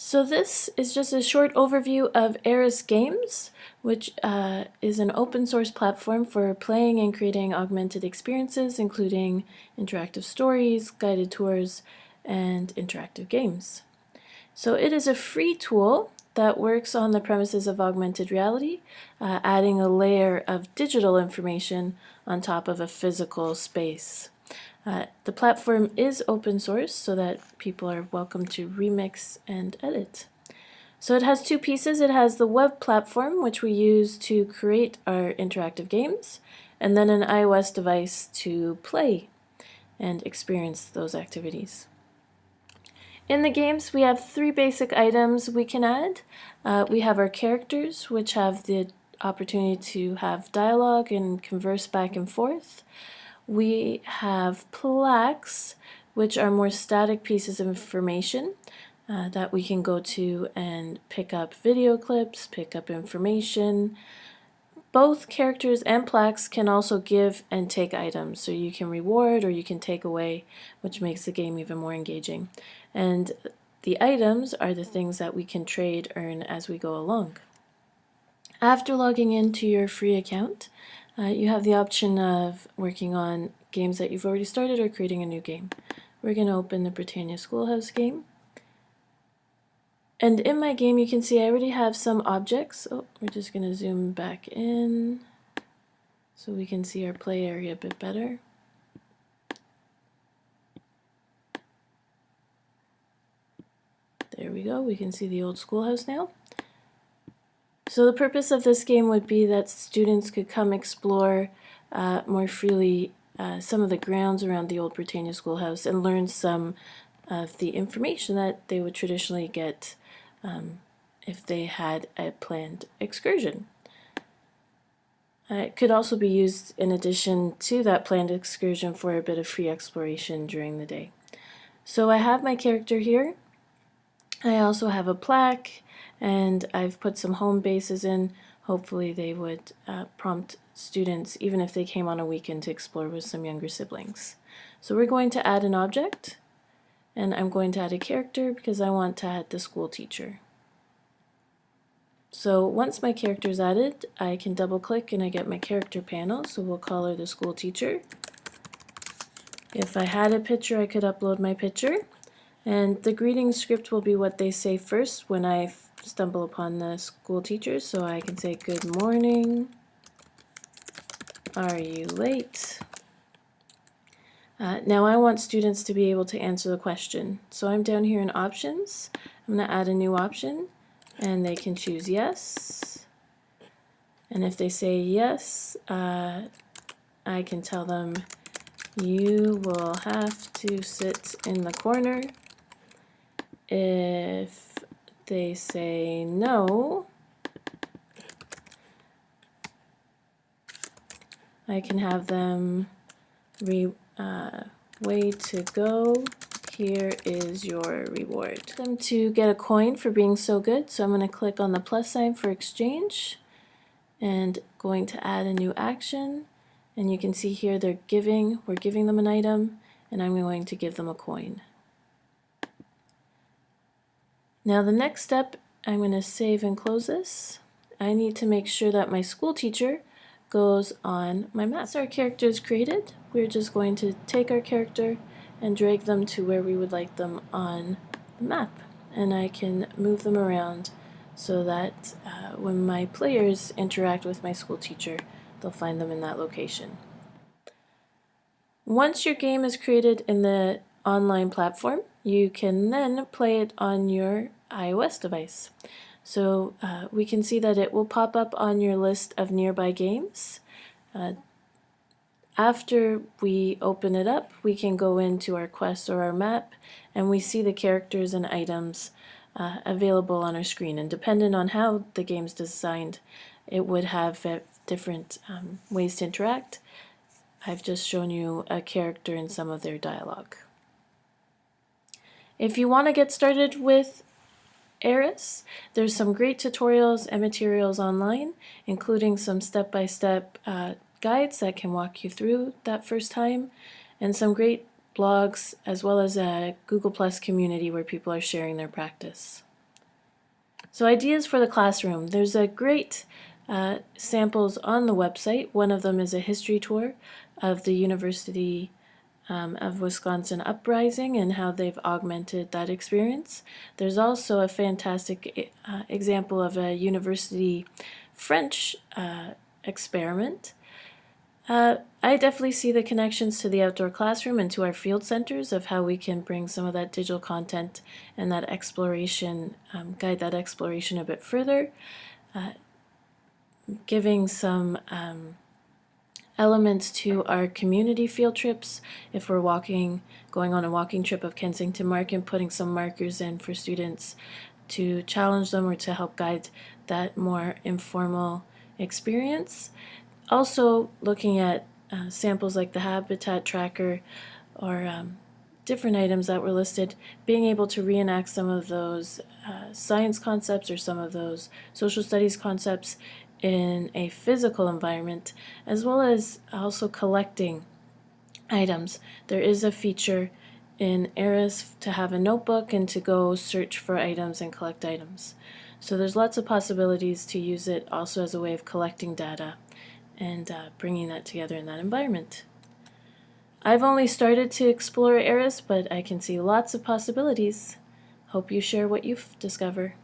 So this is just a short overview of ARIS Games, which uh, is an open source platform for playing and creating augmented experiences, including interactive stories, guided tours, and interactive games. So it is a free tool that works on the premises of augmented reality, uh, adding a layer of digital information on top of a physical space. Uh, the platform is open source so that people are welcome to remix and edit. So it has two pieces. It has the web platform, which we use to create our interactive games, and then an iOS device to play and experience those activities. In the games, we have three basic items we can add. Uh, we have our characters, which have the opportunity to have dialogue and converse back and forth. We have plaques, which are more static pieces of information uh, that we can go to and pick up video clips, pick up information. Both characters and plaques can also give and take items, so you can reward or you can take away, which makes the game even more engaging. And the items are the things that we can trade, earn as we go along. After logging into your free account, uh, you have the option of working on games that you've already started or creating a new game. We're going to open the Britannia Schoolhouse game. And in my game you can see I already have some objects. Oh, we're just going to zoom back in so we can see our play area a bit better. There we go, we can see the old schoolhouse now. So the purpose of this game would be that students could come explore uh, more freely uh, some of the grounds around the old Britannia Schoolhouse and learn some of the information that they would traditionally get um, if they had a planned excursion. Uh, it could also be used in addition to that planned excursion for a bit of free exploration during the day. So I have my character here. I also have a plaque and I've put some home bases in. Hopefully they would uh, prompt students, even if they came on a weekend to explore with some younger siblings. So we're going to add an object, and I'm going to add a character because I want to add the school teacher. So once my character is added, I can double click and I get my character panel, so we'll call her the school teacher. If I had a picture, I could upload my picture. And the greeting script will be what they say first when I stumble upon the school teachers. So I can say, good morning. Are you late? Uh, now I want students to be able to answer the question. So I'm down here in options. I'm going to add a new option and they can choose yes. And if they say yes, uh, I can tell them you will have to sit in the corner if they say no, I can have them re, uh, way to go. Here is your reward. Them to get a coin for being so good. So I'm going to click on the plus sign for exchange and going to add a new action. And you can see here they're giving, we're giving them an item and I'm going to give them a coin. Now the next step, I'm going to save and close this. I need to make sure that my school teacher goes on my map. So our character is created. We're just going to take our character and drag them to where we would like them on the map. And I can move them around so that uh, when my players interact with my school teacher, they'll find them in that location. Once your game is created in the online platform, you can then play it on your iOS device. So uh, we can see that it will pop up on your list of nearby games. Uh, after we open it up, we can go into our quest or our map and we see the characters and items uh, available on our screen. And depending on how the game's designed, it would have different um, ways to interact. I've just shown you a character and some of their dialogue. If you want to get started with ARIS. There's some great tutorials and materials online, including some step-by-step -step, uh, guides that can walk you through that first time, and some great blogs, as well as a Google Plus community where people are sharing their practice. So ideas for the classroom. There's a great uh, samples on the website. One of them is a history tour of the University um, of Wisconsin uprising and how they've augmented that experience. There's also a fantastic uh, example of a university French uh, experiment. Uh, I definitely see the connections to the outdoor classroom and to our field centers of how we can bring some of that digital content and that exploration, um, guide that exploration a bit further, uh, giving some um, elements to our community field trips. If we're walking, going on a walking trip of Kensington Market, and putting some markers in for students to challenge them or to help guide that more informal experience. Also looking at uh, samples like the habitat tracker or um, different items that were listed, being able to reenact some of those uh, science concepts or some of those social studies concepts in a physical environment, as well as also collecting items. There is a feature in ARIS to have a notebook and to go search for items and collect items. So there's lots of possibilities to use it also as a way of collecting data and uh, bringing that together in that environment. I've only started to explore ARIS, but I can see lots of possibilities. Hope you share what you discover.